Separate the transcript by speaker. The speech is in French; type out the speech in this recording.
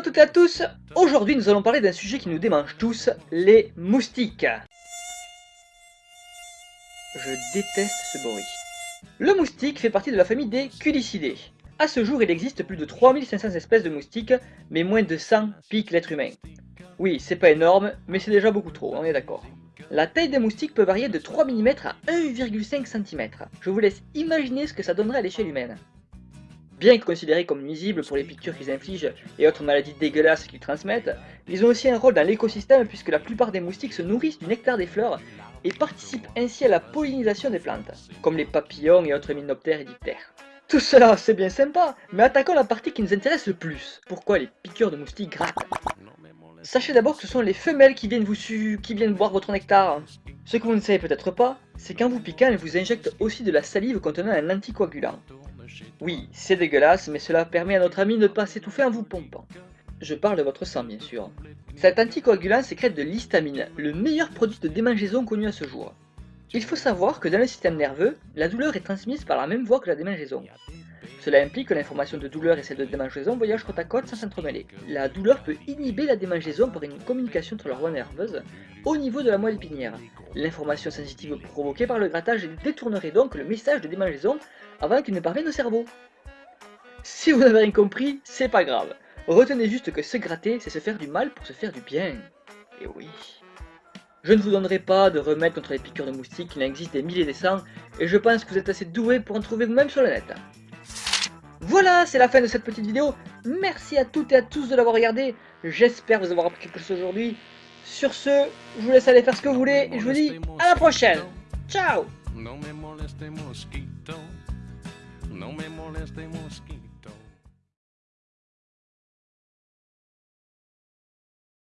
Speaker 1: toutes et à tous, aujourd'hui nous allons parler d'un sujet qui nous démange tous, les moustiques. Je déteste ce bruit. Le moustique fait partie de la famille des culicidés. A ce jour, il existe plus de 3500 espèces de moustiques, mais moins de 100 piquent l'être humain. Oui, c'est pas énorme, mais c'est déjà beaucoup trop, on est d'accord. La taille des moustiques peut varier de 3 mm à 1,5 cm. Je vous laisse imaginer ce que ça donnerait à l'échelle humaine. Bien que considérés comme nuisibles pour les piqûres qu'ils infligent et autres maladies dégueulasses qu'ils transmettent, ils ont aussi un rôle dans l'écosystème puisque la plupart des moustiques se nourrissent du nectar des fleurs et participent ainsi à la pollinisation des plantes, comme les papillons et autres hyménoptères et diptères. Tout cela, c'est bien sympa, mais attaquons la partie qui nous intéresse le plus. Pourquoi les piqûres de moustiques grattent Sachez d'abord que ce sont les femelles qui viennent vous su qui viennent boire votre nectar. Ce que vous ne savez peut-être pas, c'est qu'en vous piquant, elles vous injectent aussi de la salive contenant un anticoagulant. Oui, c'est dégueulasse, mais cela permet à notre ami de ne pas s'étouffer en vous pompant. Je parle de votre sang, bien sûr. Cet anticoagulant sécrète de l'histamine, le meilleur produit de démangeaison connu à ce jour. Il faut savoir que dans le système nerveux, la douleur est transmise par la même voie que la démangeaison. Cela implique que l'information de douleur et celle de démangeaison voyagent côte à côte sans s'entremêler. La douleur peut inhiber la démangeaison par une communication entre leurs voies nerveuses au niveau de la moelle épinière. L'information sensitive provoquée par le grattage détournerait donc le message de démangeaison avant qu'il ne parvienne au cerveau. Si vous n'avez rien compris, c'est pas grave. Retenez juste que se gratter, c'est se faire du mal pour se faire du bien. Et oui. Je ne vous donnerai pas de remède contre les piqûres de moustiques, il en existe des milliers et des cents, et je pense que vous êtes assez doués pour en trouver vous-même sur le net. Voilà, c'est la fin de cette petite vidéo. Merci à toutes et à tous de l'avoir regardé. J'espère vous avoir appris quelque chose aujourd'hui. Sur ce, je vous laisse aller faire ce que vous voulez et je vous dis à la prochaine. Ciao